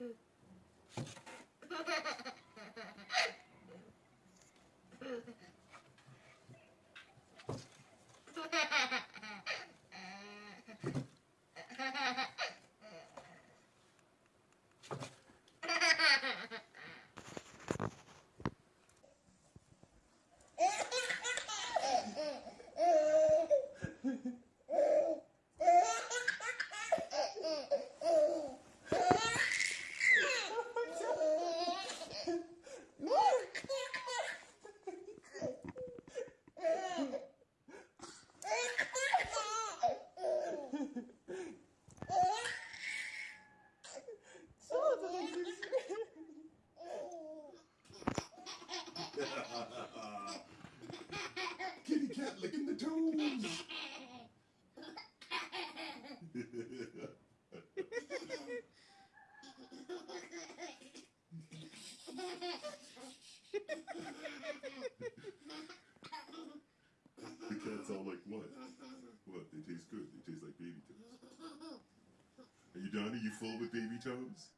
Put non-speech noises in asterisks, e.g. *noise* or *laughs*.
Mm-hmm. *laughs* *laughs* Kitty cat licking the toes. the cat's all like, what? What? They taste good. They taste like baby toes. Are you done? Are you full with baby toes?